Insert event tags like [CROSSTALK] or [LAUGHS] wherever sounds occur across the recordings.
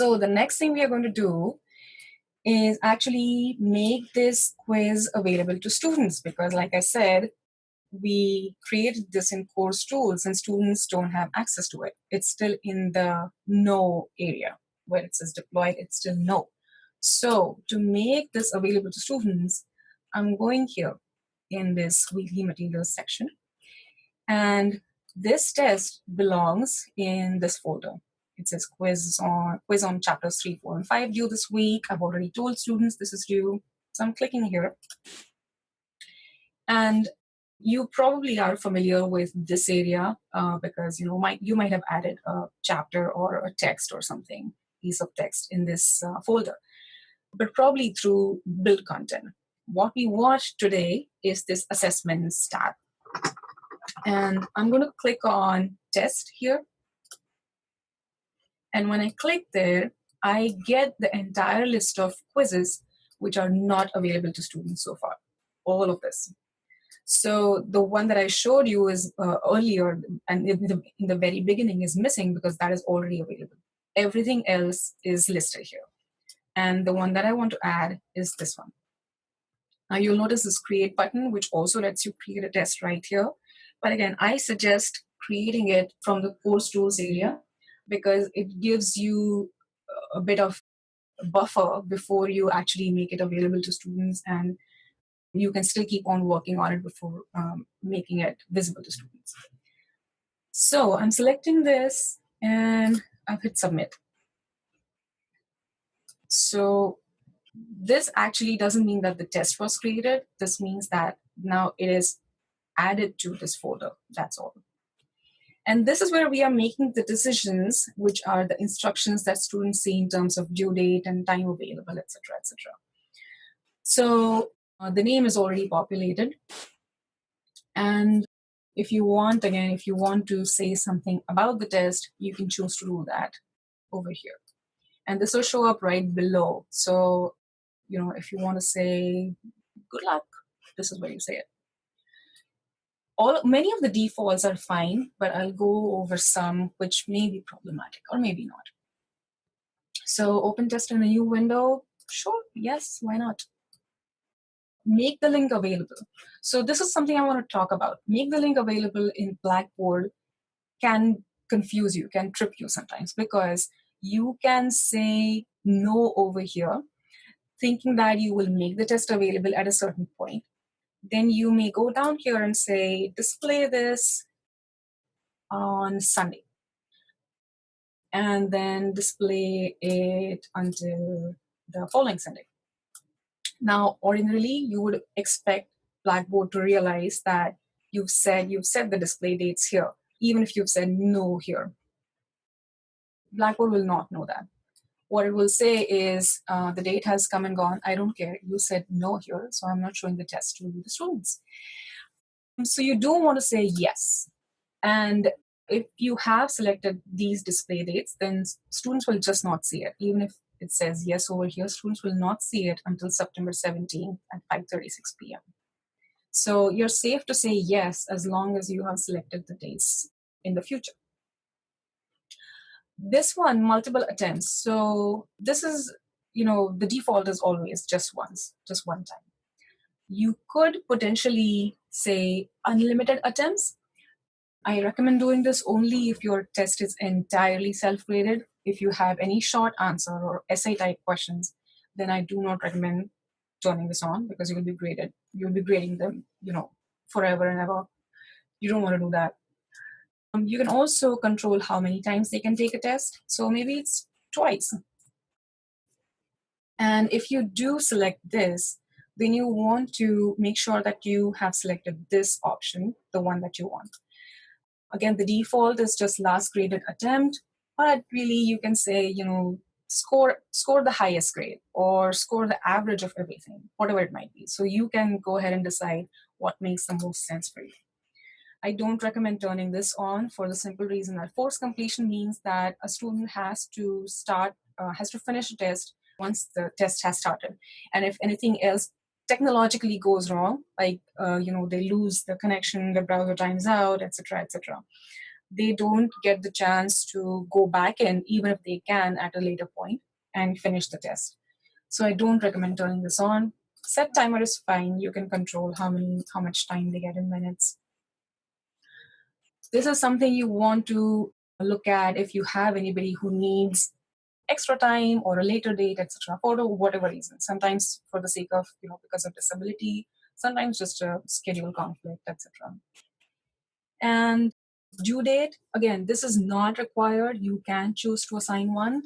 So the next thing we are going to do is actually make this quiz available to students because like I said, we created this in course tools and students don't have access to it. It's still in the no area where it says deployed, it's still no. So to make this available to students, I'm going here in this weekly materials section. And this test belongs in this folder. It says quiz on quiz on chapters three, four, and five due this week. I've already told students this is due. So I'm clicking here. And you probably are familiar with this area uh, because you know might you might have added a chapter or a text or something piece of text in this uh, folder but probably through build content what we watch today is this assessments tab and i'm going to click on test here and when i click there i get the entire list of quizzes which are not available to students so far all of this so the one that I showed you is uh, earlier and in the, in the very beginning is missing because that is already available. Everything else is listed here. And the one that I want to add is this one. Now you'll notice this create button, which also lets you create a test right here. But again, I suggest creating it from the course tools area because it gives you a bit of buffer before you actually make it available to students and you can still keep on working on it before um, making it visible to students. So I'm selecting this and I've hit submit. So this actually doesn't mean that the test was created. This means that now it is added to this folder, that's all. And this is where we are making the decisions, which are the instructions that students see in terms of due date and time available, etc., etc. So uh, the name is already populated. And if you want, again, if you want to say something about the test, you can choose to do that over here. And this will show up right below. So, you know, if you want to say good luck, this is where you say it. All, many of the defaults are fine, but I'll go over some which may be problematic or maybe not. So open test in a new window, sure, yes, why not? make the link available. So this is something I want to talk about. Make the link available in Blackboard can confuse you, can trip you sometimes because you can say no over here, thinking that you will make the test available at a certain point. Then you may go down here and say, display this on Sunday. And then display it until the following Sunday. Now, ordinarily, you would expect Blackboard to realize that you've said you've set the display dates here, even if you've said no here. Blackboard will not know that. What it will say is uh, the date has come and gone. I don't care. You said no here, so I'm not showing the test to the students. So you do want to say yes. And if you have selected these display dates, then students will just not see it, even if it says yes over here, students will not see it until September 17th at 5.36 p.m. So you're safe to say yes as long as you have selected the dates in the future. This one, multiple attempts. So this is, you know, the default is always just once, just one time. You could potentially say unlimited attempts. I recommend doing this only if your test is entirely self-graded if you have any short answer or essay type questions, then I do not recommend turning this on because you will be graded. You'll be grading them, you know, forever and ever. You don't want to do that. Um, you can also control how many times they can take a test. So maybe it's twice. And if you do select this, then you want to make sure that you have selected this option, the one that you want. Again, the default is just last graded attempt but really you can say, you know, score score the highest grade or score the average of everything, whatever it might be. So you can go ahead and decide what makes the most sense for you. I don't recommend turning this on for the simple reason that forced completion means that a student has to start, uh, has to finish a test once the test has started. And if anything else technologically goes wrong, like, uh, you know, they lose the connection, the browser times out, etc., etc., they don't get the chance to go back in, even if they can at a later point, and finish the test. So I don't recommend turning this on. Set timer is fine. You can control how many, how much time they get in minutes. This is something you want to look at if you have anybody who needs extra time or a later date, etc., for whatever reason. Sometimes for the sake of, you know, because of disability, sometimes just a schedule conflict, etc. And due date, again, this is not required. You can choose to assign one,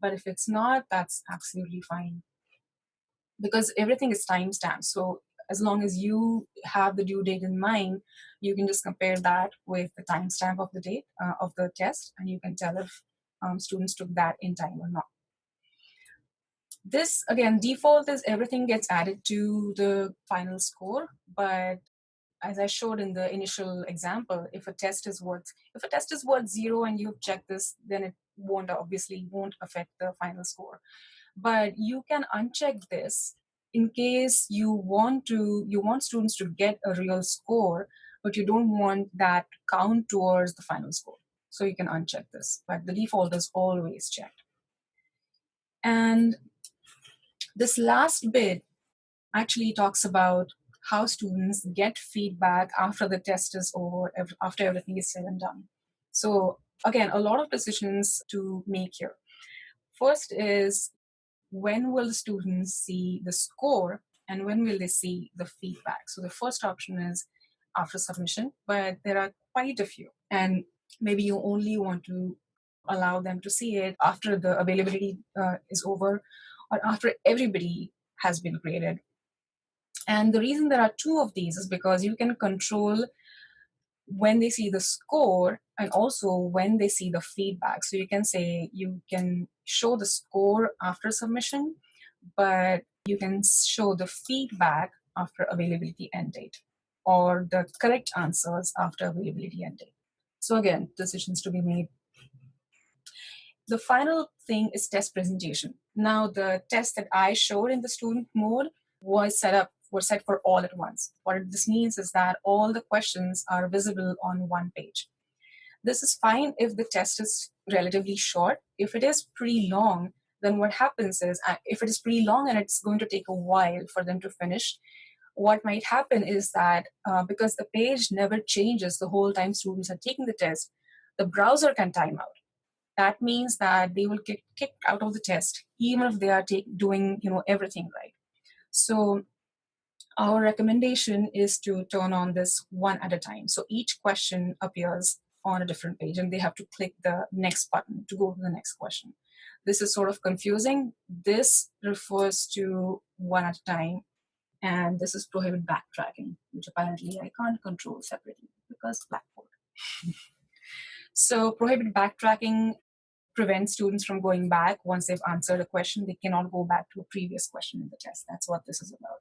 but if it's not, that's absolutely fine. Because everything is timestamped. So as long as you have the due date in mind, you can just compare that with the timestamp of the date uh, of the test, and you can tell if um, students took that in time or not. This, again, default is everything gets added to the final score, but as I showed in the initial example, if a test is worth if a test is worth zero and you've checked this, then it won't obviously won't affect the final score. But you can uncheck this in case you want to you want students to get a real score, but you don't want that count towards the final score. So you can uncheck this, but the default is always checked. And this last bit actually talks about how students get feedback after the test is over, after everything is said and done. So again, a lot of decisions to make here. First is when will the students see the score and when will they see the feedback? So the first option is after submission, but there are quite a few. And maybe you only want to allow them to see it after the availability uh, is over or after everybody has been graded and the reason there are two of these is because you can control when they see the score and also when they see the feedback. So you can say you can show the score after submission, but you can show the feedback after availability end date or the correct answers after availability end date. So again, decisions to be made. The final thing is test presentation. Now the test that I showed in the student mode was set up were set for all at once. What this means is that all the questions are visible on one page. This is fine if the test is relatively short. If it is pretty long, then what happens is, uh, if it is pretty long and it's going to take a while for them to finish, what might happen is that uh, because the page never changes the whole time students are taking the test, the browser can time out. That means that they will get kicked out of the test, even if they are take, doing you know everything right. So our recommendation is to turn on this one at a time. So each question appears on a different page and they have to click the next button to go to the next question. This is sort of confusing. This refers to one at a time and this is prohibit backtracking, which apparently I can't control separately because Blackboard. [LAUGHS] so prohibit backtracking prevents students from going back once they've answered a question. They cannot go back to a previous question in the test. That's what this is about.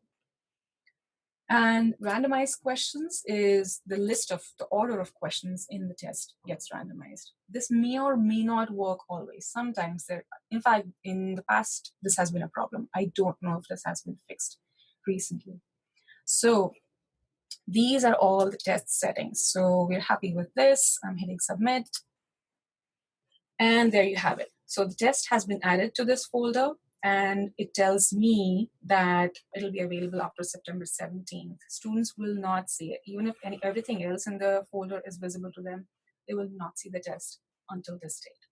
And randomized questions is the list of the order of questions in the test gets randomized. This may or may not work always. Sometimes there, in fact, in the past, this has been a problem. I don't know if this has been fixed recently. So these are all the test settings. So we're happy with this. I'm hitting submit. And there you have it. So the test has been added to this folder and it tells me that it'll be available after September 17th. Students will not see it. Even if any, everything else in the folder is visible to them, they will not see the test until this date.